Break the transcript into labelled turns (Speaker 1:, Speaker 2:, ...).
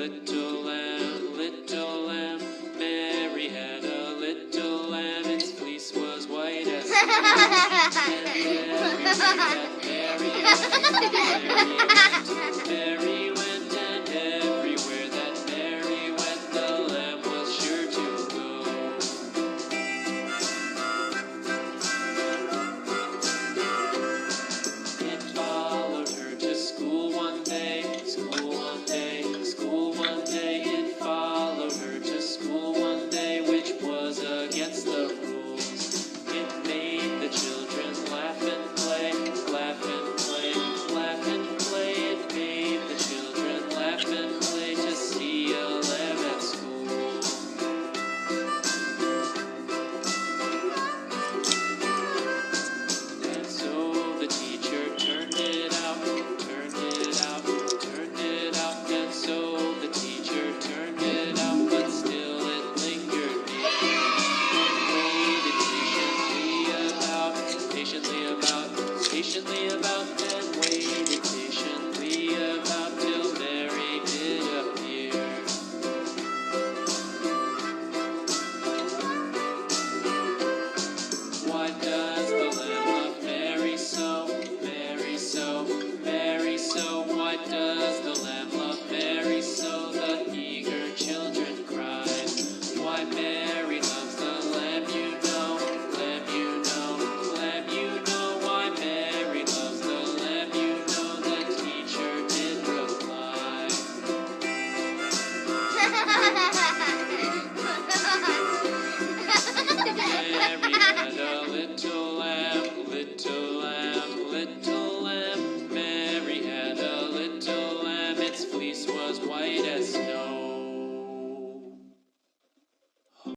Speaker 1: little lamb, little lamb. Mary had a little lamb, its fleece was white as snow. Patiently about,